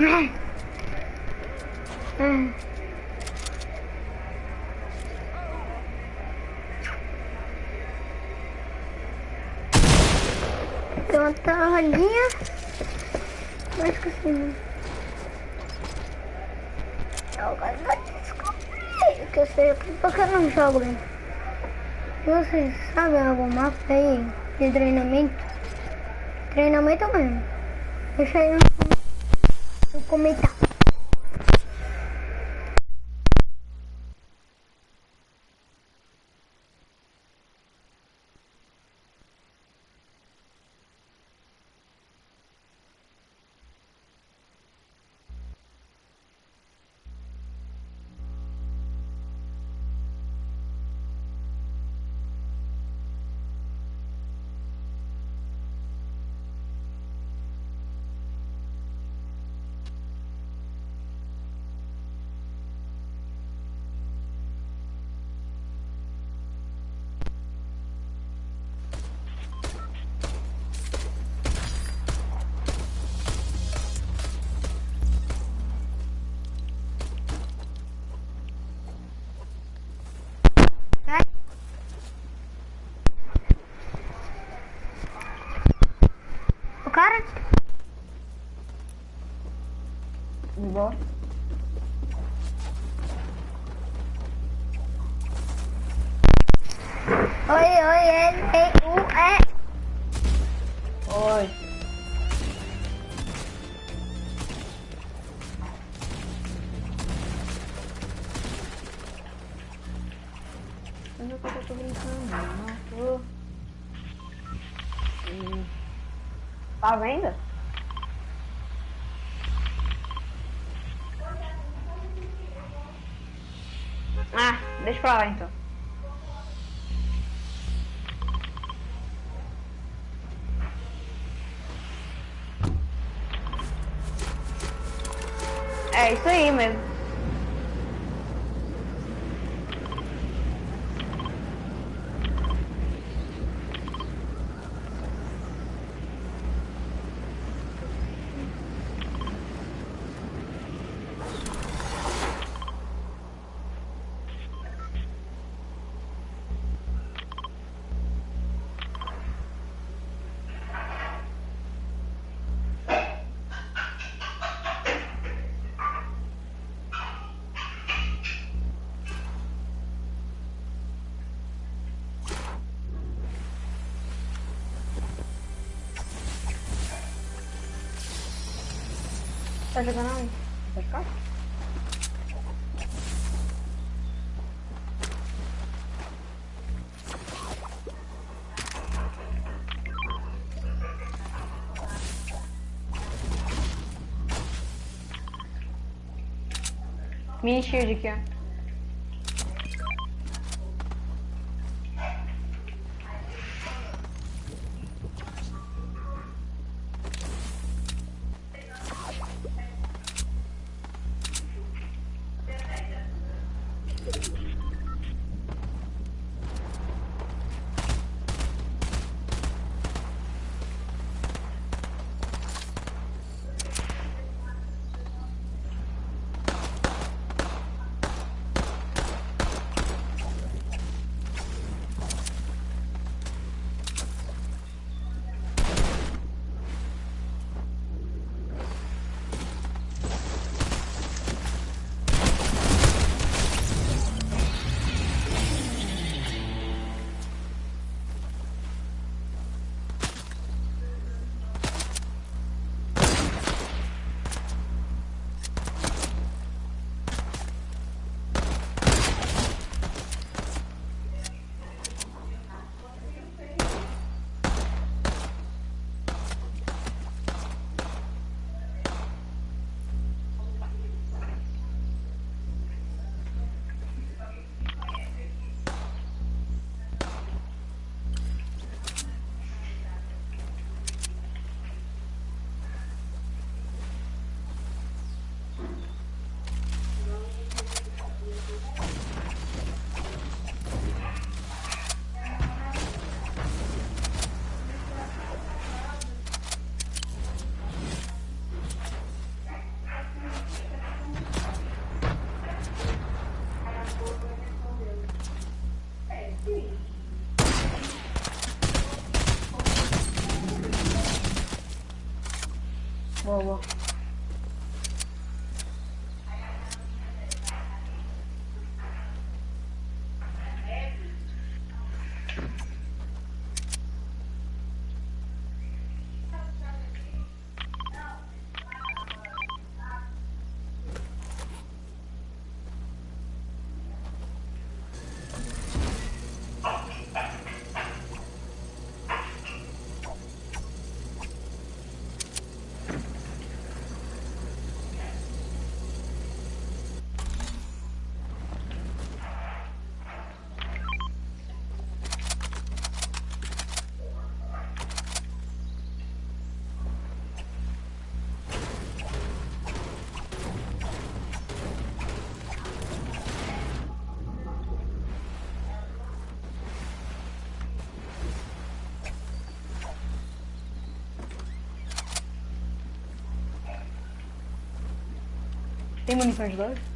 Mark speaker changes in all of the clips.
Speaker 1: Tem uma torradinha. Mas esqueci, né? Que eu sei porque eu não jogo, né? Vocês sabem algum mapa aí de treinamento? Treinamento mesmo. Deixa aí no 込
Speaker 2: めた。
Speaker 1: Oi, oi, L, E, U.
Speaker 2: Oi. É que eu tô brincando? Não tô. Hum. Tá vendo? Ah, deixa pra lá então. É isso aí mesmo. Tá jogando onde? Tá ficar? Mini shield aqui, 我我。Tem munições de dois?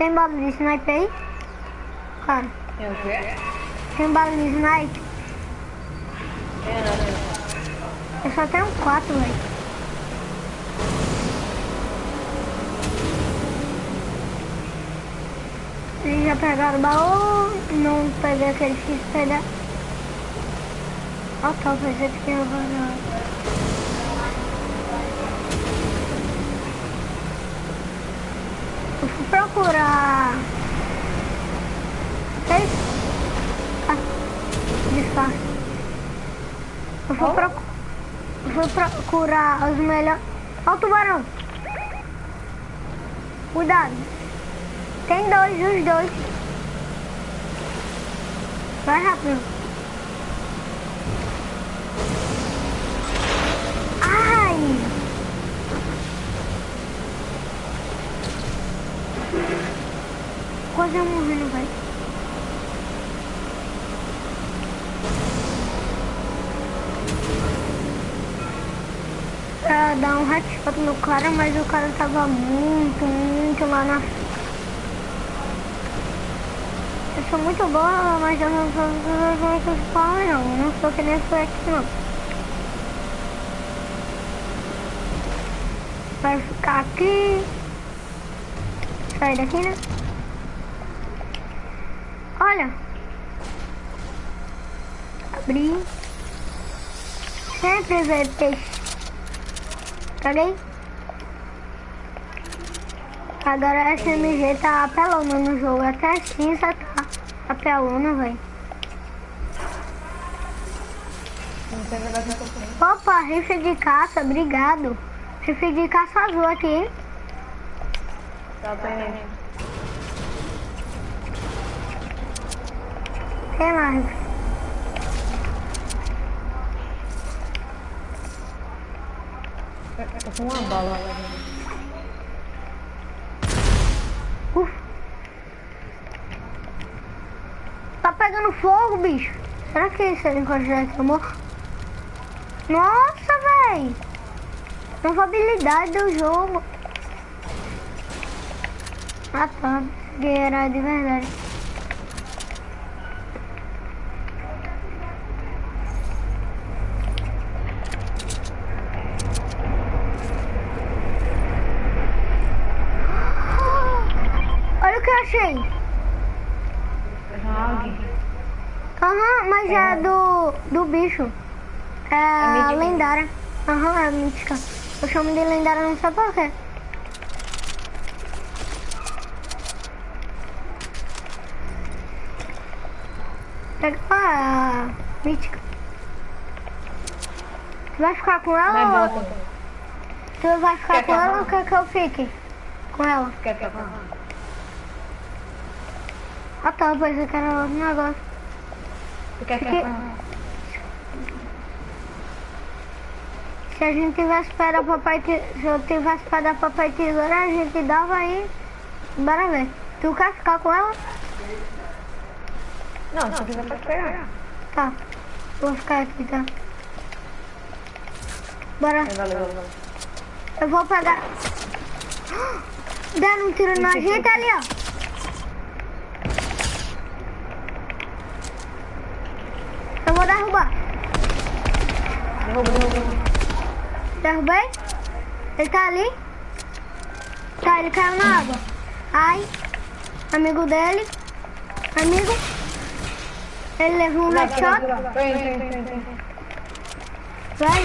Speaker 1: Tem bala de sniper aí? Cara,
Speaker 2: Tem o quê?
Speaker 1: tem bala de sniper?
Speaker 2: Tem não,
Speaker 1: Eu só tenho quatro, velho. Eles já pegaram o baú, não peguei aquele X pegar. Ó, tá, pensei que tinha vazado. Eu fui procurar. Seis? Ah, disfarce. Eu
Speaker 2: Qual?
Speaker 1: procu... eu fui procurar os melhores. Ó o tubarão. Cuidado. Tem dois, os dois. Vai rápido. Ai! Quase eu morrendo, velho. Pra dar um headshot no cara, mas o cara tava muito, muito lá na eu sou muito boa, mas eu não sou muito spawn não. Eu não sou que nem Flex não. Vai ficar aqui. Sai daqui, né? Olha. Abri. Sempre vê peixe. Peguei. Agora a SMG tá apelona no jogo. Até cinza tá apelona, velho. Opa, rifle de caça, obrigado. Rifle de caça azul aqui, hein?
Speaker 2: Tá, tem.
Speaker 1: Tem mais.
Speaker 2: Com uma bala lá.
Speaker 1: Uf. Tá pegando fogo, bicho. Será que esse helicóptero já morto? Nossa, véi. Nova habilidade do jogo. Ah, tá. Guerra de verdade. Olha o que eu achei. Mas é do, do bicho. É, a
Speaker 2: mítica.
Speaker 1: lendária. Aham, é a mítica. Eu chamo de lendária, não sei por quê. Pega a mítica. Tu vai ficar com ela
Speaker 2: Vai,
Speaker 1: ou...
Speaker 2: volta.
Speaker 1: Tu vai ficar
Speaker 2: Quer
Speaker 1: com ela ou quer que eu fique com ela?
Speaker 2: Quer que eu?
Speaker 1: Ah tá, pois eu quero outro negócio.
Speaker 2: Tu quer que
Speaker 1: Fiquei-
Speaker 2: eu vá?
Speaker 1: Se a gente tivesse pedra, papai, te- se eu tivesse pedra, papai tesoura, a gente dava aí. Bora ver. Tu quer ficar com ela?
Speaker 2: Não, se quiser pode pegar.
Speaker 1: Tá. Vou ficar aqui, tá? Bora.
Speaker 2: Valeu, valeu.
Speaker 1: Eu vou pegar. Deram um tiro na gente ali, ó. Vou derrubar.
Speaker 2: Derruba, derruba.
Speaker 1: Derrubei? Ele tá ali? Tá, ele caiu na água. Ai. Amigo dele. Amigo. Ele levou um headshot.
Speaker 2: Tem, tem, tem, tem.
Speaker 1: Vai.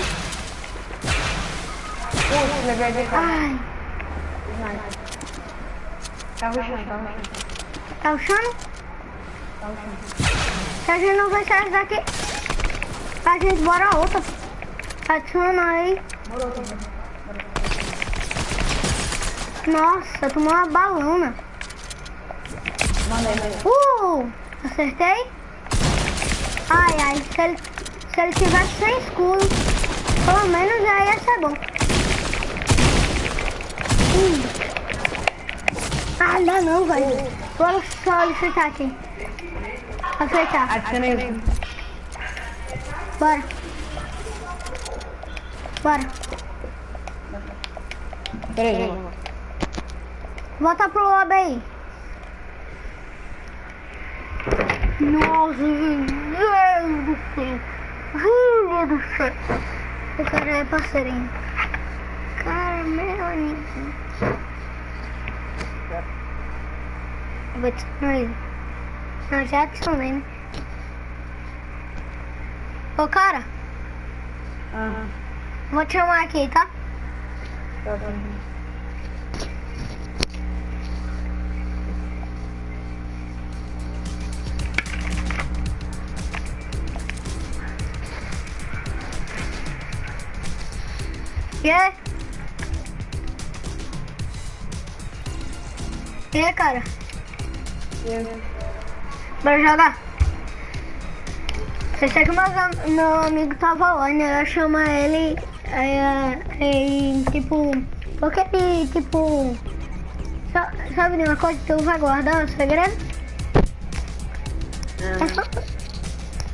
Speaker 2: Uh, levei de cá.
Speaker 1: Ai.
Speaker 2: Tá ruxando, tá ruxando.
Speaker 1: Tá ruxando?
Speaker 2: Tá ruxando.
Speaker 1: Se a gente não vai sair daqui, a gente bora outra. Adiciona aí.
Speaker 2: Tá.
Speaker 1: Nossa, tomou uma balona. Uh! Acertei? Ai, ai. Se ele, se ele tivesse sem escudo, pelo menos já ia ser bom. Hum. Ah, não, não, velho. Vou só aceitar aqui. Aceitar.
Speaker 2: Adicionei.
Speaker 1: Bora. Bora.
Speaker 2: Peraí, lá.
Speaker 1: Volta pro lobby aí. Nossa, meu Deus do céu. Meu Deus do céu. O cara é parceirinho. Cara, meu amigo. Vou te. Não, já adicionei, né? Ô, cara,
Speaker 2: Ah,
Speaker 1: vou te chamar aqui, tá?
Speaker 2: tá bom.
Speaker 1: E aí? E aí, cara? Bora jogar? Eu sei que meu, meu amigo tava lá, né? Eu chamo ele e, tipo, porque ele, tipo, sa- sabe de uma coisa tu vai guardar o segredo? É só-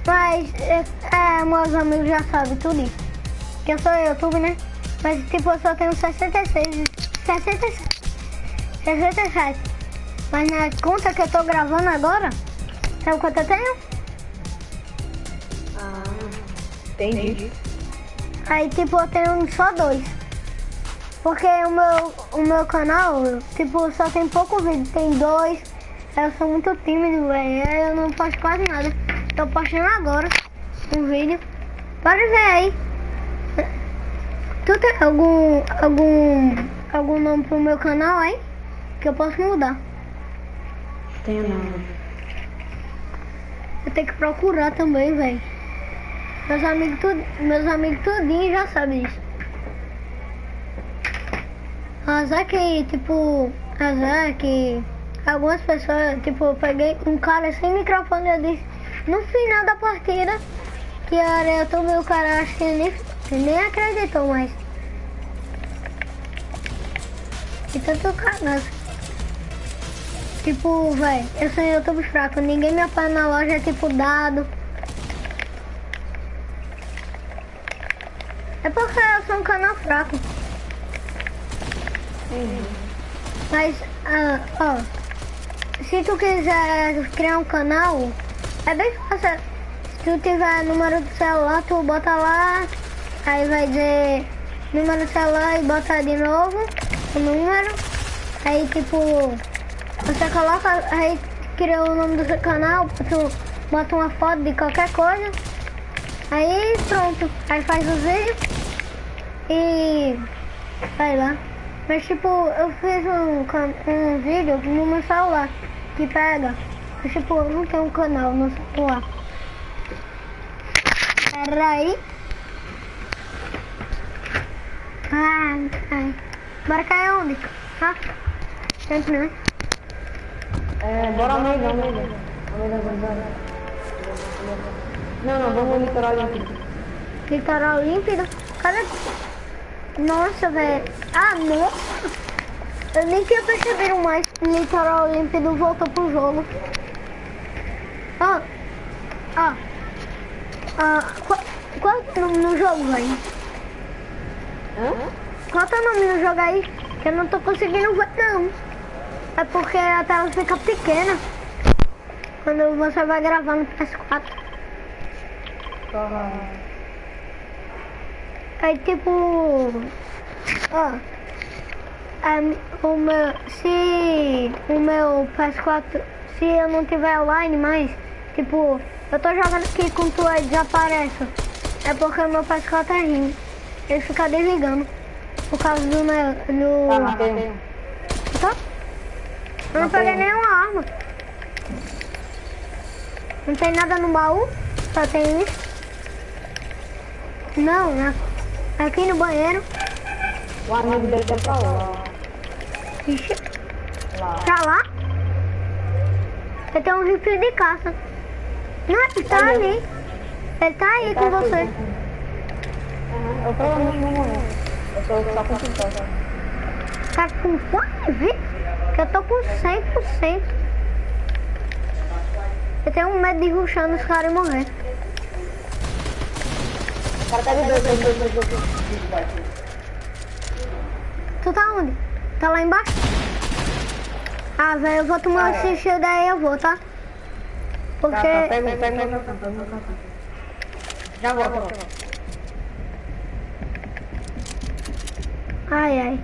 Speaker 1: Mas, é, é, meus amigos já sabem tudo isso. Que eu sou YouTube, né? Mas, tipo, eu só tenho 66, 67, 67. Mas na conta que eu tô gravando agora, sabe quanto eu tenho?
Speaker 2: Entendi.
Speaker 1: Aí, tipo, eu tenho só dois. Porque o meu, o meu canal, tipo, só tem pouco vídeo. Tem dois. Eu sou muito tímido, velho. Eu não posto quase nada. Tô postando agora um vídeo. Pode ver aí. Tu tem algum, algum, algum nome pro meu canal aí? Que eu posso mudar.
Speaker 2: Tenho não.
Speaker 1: Eu tenho que procurar também, velho. Meus amigos, tudo, meus amigos tudinho já sabem disso. Azar que, tipo, azar que algumas pessoas, tipo, eu peguei um cara sem microfone eu disse, no final da partida, que era eu tomei o cara, acho que nem, nem acreditou mais. E tanto cagado. Tipo, velho, eu sou um YouTube fraco, ninguém me apanha na loja, é tipo dado. É porque eu sou um canal fraco. Mas, ah, ó, se tu quiser criar um canal, é bem fácil. Se tu tiver número do celular, tu bota lá, aí vai dizer número do celular e bota de novo o número. Aí tipo, você coloca, aí cria o nome do seu canal, tu bota uma foto de qualquer coisa. Aí pronto, aí faz os vídeos e vai lá. Mas tipo, eu fiz um, um vídeo no meu celular que pega. Mas tipo, eu não tenho um canal no celular. Peraí. Ai, ai. Bora cair onde? Ah, sempre né?
Speaker 2: É, bora Almeida, Almeida. Almeida, Almeida. Não, não, vamos no litoral olímpico.
Speaker 1: Litoral límpido. Cadê? Nossa, velho. Ah, nossa. Eu nem tinha percebido mais. Litoral límpido voltou pro jogo. Ó. Ó. Ah, qual, qual é o nome no jogo, velho?
Speaker 2: Hã?
Speaker 1: Qual é o nome no jogo aí? Que eu não tô conseguindo ver, não. É porque a tela fica pequena. Quando você vai gravar no PS4. Aí tipo. Ó. é, o meu. Se o meu PS4. Se eu não tiver online mais, tipo, eu tô jogando aqui com tu aí desaparece. É porque o meu PS4 é ruim. Ele fica desligando. Por causa do meu. Do...
Speaker 2: matei um.
Speaker 1: Tá? Eu não
Speaker 2: Matei
Speaker 1: peguei
Speaker 2: um.
Speaker 1: nenhuma arma. Não tem nada no baú? Só tem isso? Não, na- aqui no banheiro.
Speaker 2: O amigo dele tá pra lá.
Speaker 1: Ixi,
Speaker 2: Lá.
Speaker 1: tá lá? Eu tenho um rifle de caça. Não, ele tá
Speaker 2: Cadê?
Speaker 1: ali. Ele tá aí com
Speaker 2: Tá aqui,
Speaker 1: você.
Speaker 2: Eu provavelmente vou morrer. Eu tô só com 50.
Speaker 1: Tá com quanto? Que eu tô com 100%. Eu tenho medo de ruxar nos caras e morrer.
Speaker 2: Cara tá.
Speaker 1: Tu tá onde? Tá lá embaixo? Ah, velho, eu vou tomar esse shield aí, eu vou, tá?
Speaker 2: Tá, tá,
Speaker 1: Porque...
Speaker 2: pega, um, pega, pega, pega. Já volto.
Speaker 1: Ai, ai.